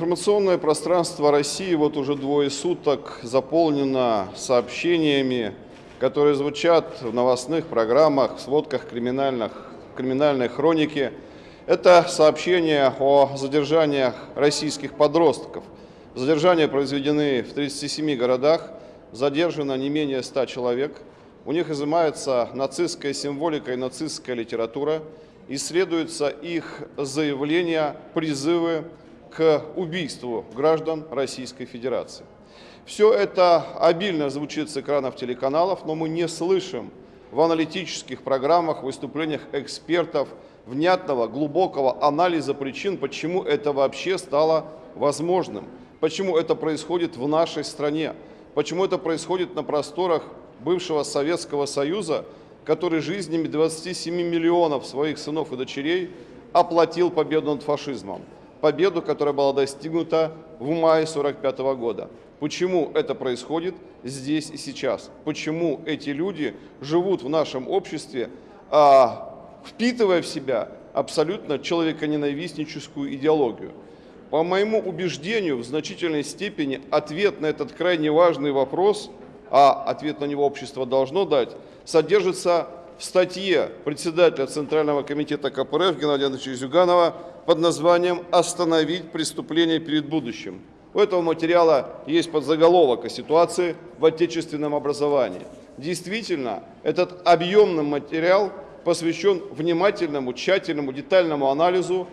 Информационное пространство России вот уже двое суток заполнено сообщениями, которые звучат в новостных программах, в сводках криминальных, криминальной хроники. Это сообщения о задержаниях российских подростков. Задержания произведены в 37 городах, задержано не менее 100 человек. У них изымается нацистская символика и нацистская литература, исследуются их заявления, призывы к убийству граждан Российской Федерации. Все это обильно звучит с экранов телеканалов, но мы не слышим в аналитических программах, выступлениях экспертов внятного, глубокого анализа причин, почему это вообще стало возможным, почему это происходит в нашей стране, почему это происходит на просторах бывшего Советского Союза, который жизнями 27 миллионов своих сынов и дочерей оплатил победу над фашизмом победу, которая была достигнута в мае 1945 года. Почему это происходит здесь и сейчас? Почему эти люди живут в нашем обществе, а, впитывая в себя абсолютно человеконенавистническую идеологию? По моему убеждению, в значительной степени ответ на этот крайне важный вопрос, а ответ на него общество должно дать, содержится в статье председателя Центрального комитета КПРФ Геннадия Андреевича Зюганова под названием «Остановить преступление перед будущим». У этого материала есть подзаголовок о ситуации в отечественном образовании. Действительно, этот объемный материал посвящен внимательному, тщательному, детальному анализу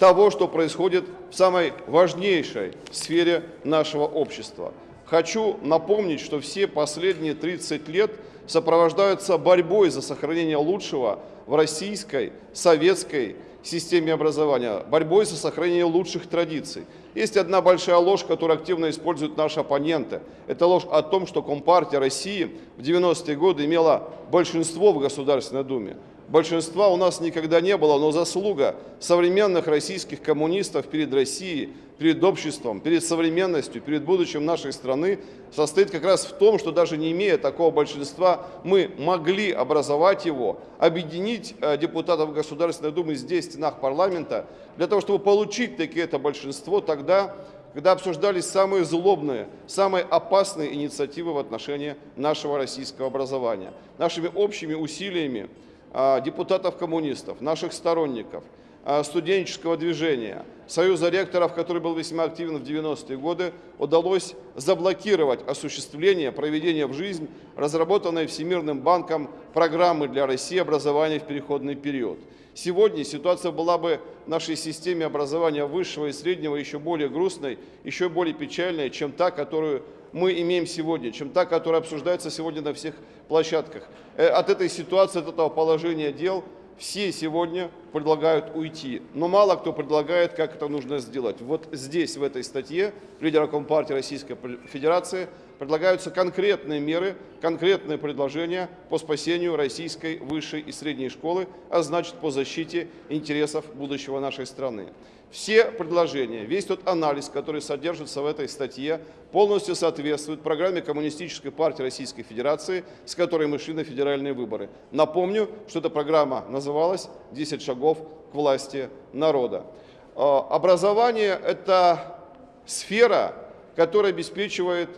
того, что происходит в самой важнейшей сфере нашего общества. Хочу напомнить, что все последние 30 лет сопровождаются борьбой за сохранение лучшего в российской, советской системе образования, борьбой за сохранение лучших традиций. Есть одна большая ложь, которую активно используют наши оппоненты. Это ложь о том, что Компартия России в 90-е годы имела большинство в Государственной Думе. Большинства у нас никогда не было, но заслуга современных российских коммунистов перед Россией, перед обществом, перед современностью, перед будущим нашей страны состоит как раз в том, что даже не имея такого большинства, мы могли образовать его, объединить э, депутатов Государственной Думы здесь, в стенах парламента, для того, чтобы получить таки это большинство тогда, когда обсуждались самые злобные, самые опасные инициативы в отношении нашего российского образования. Нашими общими усилиями депутатов-коммунистов, наших сторонников, а, студенческого движения, Союза ректоров, который был весьма активен в 90-е годы, удалось заблокировать осуществление, проведение в жизнь разработанной Всемирным банком программы для России образования в переходный период. Сегодня ситуация была бы в нашей системе образования высшего и среднего еще более грустной, еще более печальной, чем та, которую мы имеем сегодня, чем та, которая обсуждается сегодня на всех площадках. Э, от этой ситуации, от этого положения дел все сегодня предлагают уйти, но мало кто предлагает, как это нужно сделать. Вот здесь, в этой статье, лидера Компартии Российской Федерации, предлагаются конкретные меры, конкретные предложения по спасению российской высшей и средней школы, а значит по защите интересов будущего нашей страны. Все предложения, весь тот анализ, который содержится в этой статье, полностью соответствует программе Коммунистической партии Российской Федерации, с которой мы шли на федеральные выборы. Напомню, что эта программа называлась «10 шагов к власти народа». А, образование – это сфера, которая обеспечивает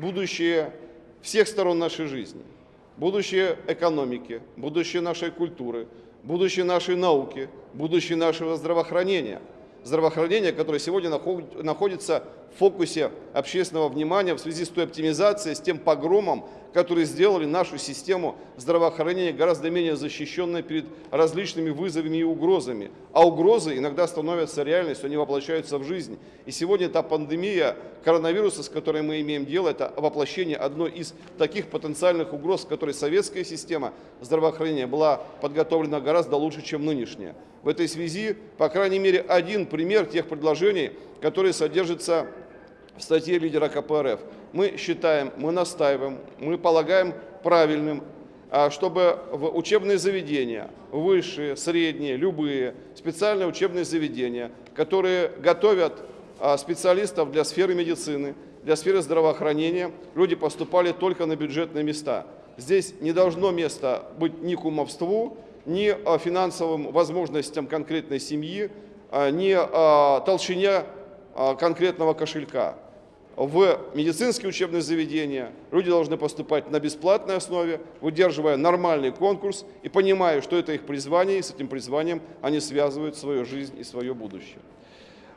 будущее всех сторон нашей жизни, будущее экономики, будущее нашей культуры, будущее нашей науки, будущее нашего здравоохранения – здравоохранения, которое сегодня находится в фокусе общественного внимания в связи с той оптимизацией, с тем погромом, которые сделали нашу систему здравоохранения гораздо менее защищенной перед различными вызовами и угрозами. А угрозы иногда становятся реальностью, они воплощаются в жизнь. И сегодня эта пандемия коронавируса, с которой мы имеем дело, это воплощение одной из таких потенциальных угроз, с которой советская система здравоохранения была подготовлена гораздо лучше, чем нынешняя. В этой связи, по крайней мере, один пример тех предложений, которые содержатся в статье лидера КПРФ. Мы считаем, мы настаиваем, мы полагаем правильным, а, чтобы в учебные заведения, высшие, средние, любые, специальные учебные заведения, которые готовят а, специалистов для сферы медицины, для сферы здравоохранения, люди поступали только на бюджетные места. Здесь не должно места быть ни кумовству, ни финансовым возможностям конкретной семьи, ни толщине а, конкретного кошелька. В медицинские учебные заведения люди должны поступать на бесплатной основе, выдерживая нормальный конкурс и понимая, что это их призвание, и с этим призванием они связывают свою жизнь и свое будущее.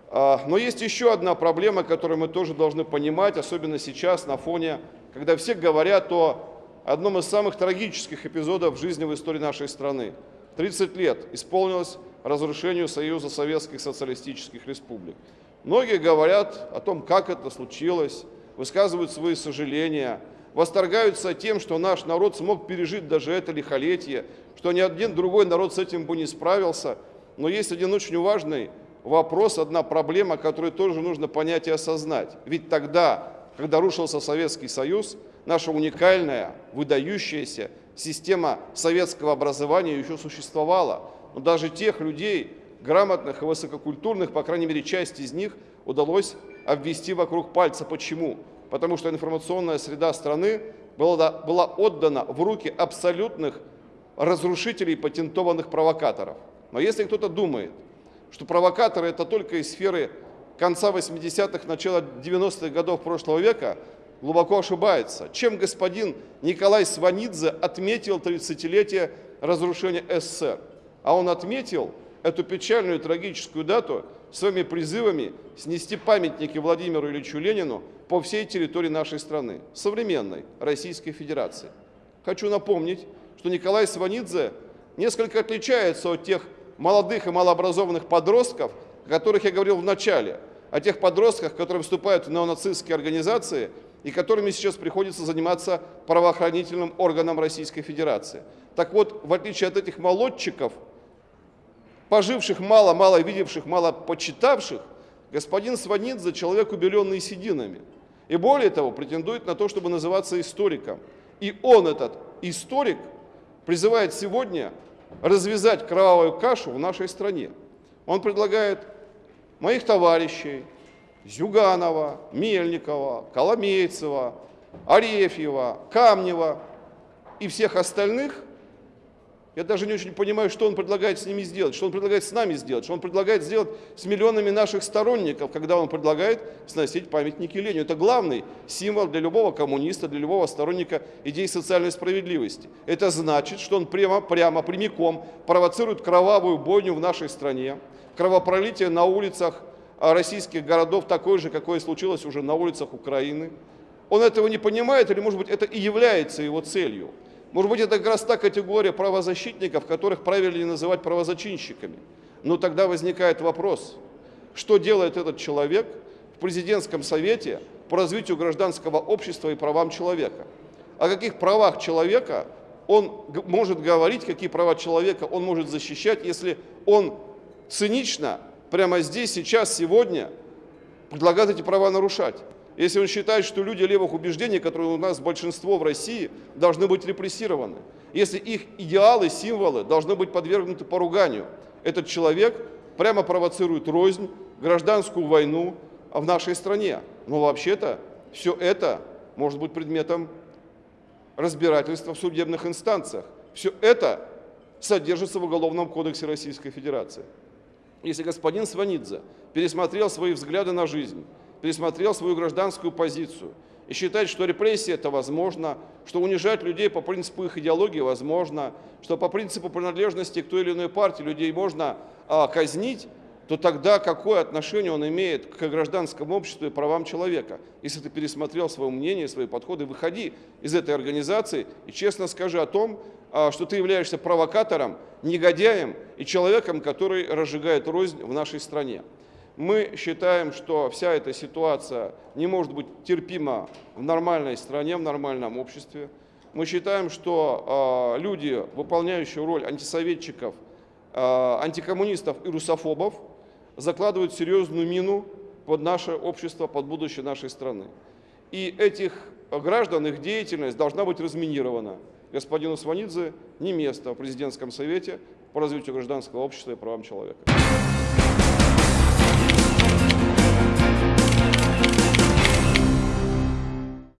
А, но есть еще одна проблема, которую мы тоже должны понимать, особенно сейчас на фоне, когда все говорят о одном из самых трагических эпизодов жизни в истории нашей страны. 30 лет исполнилось разрушению Союза Советских Социалистических Республик. Многие говорят о том, как это случилось, высказывают свои сожаления, восторгаются тем, что наш народ смог пережить даже это лихолетие, что ни один другой народ с этим бы не справился. Но есть один очень важный вопрос, одна проблема, которую тоже нужно понять и осознать. Ведь тогда, когда рушился Советский Союз, наша уникальная, выдающаяся система советского образования еще существовала. Но даже тех людей, грамотных и высококультурных, по крайней мере, часть из них удалось обвести вокруг пальца. Почему? Потому что информационная среда страны была, отдана в руки абсолютных разрушителей патентованных провокаторов. Но если кто-то думает, что провокаторы это только из сферы конца 80-х, начала 90-х годов прошлого века, глубоко ошибается. Чем господин Николай Сванидзе отметил 30-летие разрушения СССР? А он отметил эту печальную трагическую дату своими призывами снести памятники Владимиру Ильичу Ленину по всей территории нашей страны, современной Российской Федерации. Хочу напомнить, что Николай Сванидзе несколько отличается от тех молодых и малообразованных подростков, о которых я говорил в начале, о тех подростках, которые вступают в неонацистские организации и которыми сейчас приходится заниматься правоохранительным органам Российской Федерации. Так вот, в отличие от этих молодчиков, поживших мало, мало видевших, мало почитавших, господин Сванидзе человек, убеленный сединами. И более того, претендует на то, чтобы называться историком. И он, этот историк, призывает сегодня развязать кровавую кашу в нашей стране. Он предлагает моих товарищей Зюганова, Мельникова, Коломейцева, Арефьева, Камнева и всех остальных, я даже не очень понимаю, что он предлагает с ними сделать, что он предлагает с нами сделать, что он предлагает сделать с миллионами наших сторонников, когда он предлагает сносить памятники Ленину. Это главный символ для любого коммуниста, для любого сторонника идей социальной справедливости. Это значит, что он прямо, прямо прямиком провоцирует кровавую бойню в нашей стране, кровопролитие на улицах а, российских городов такое же, какое случилось уже на улицах Украины. Он этого не понимает, или, может быть, это и является его целью. Может быть, это как раз та категория правозащитников, которых правильнее называть правозачинщиками. Но тогда возникает вопрос, что делает этот человек в президентском совете по развитию гражданского общества и правам человека? О каких правах человека он может говорить, какие права человека он может защищать, если он цинично прямо здесь, сейчас, сегодня предлагает эти права нарушать? Если он считает, что люди левых убеждений, которые у нас большинство в России, должны быть репрессированы, если их идеалы, символы должны быть подвергнуты поруганию, этот человек прямо провоцирует рознь, гражданскую войну в нашей стране. Но вообще-то все это может быть предметом разбирательства в судебных инстанциях. Все это содержится в Уголовном кодексе Российской Федерации. Если господин Сванидзе пересмотрел свои взгляды на жизнь, пересмотрел свою гражданскую позицию и считает, что репрессии это возможно, что унижать людей по принципу их идеологии возможно, что по принципу принадлежности к той или иной партии людей можно а, казнить, то тогда какое отношение он имеет к гражданскому обществу и правам человека? Если ты пересмотрел свое мнение, свои подходы, выходи из этой организации и честно скажи о том, а, что ты являешься провокатором, негодяем и человеком, который разжигает рознь в нашей стране. Мы считаем, что вся эта ситуация не может быть терпима в нормальной стране, в нормальном обществе. Мы считаем, что э, люди, выполняющие роль антисоветчиков, э, антикоммунистов и русофобов, закладывают серьезную мину под наше общество, под будущее нашей страны. И этих граждан, их деятельность должна быть разминирована. Господину Сванидзе не место в президентском совете по развитию гражданского общества и правам человека.